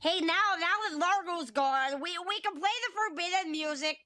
Hey, now, now that Largo's gone, we, we can play the forbidden music.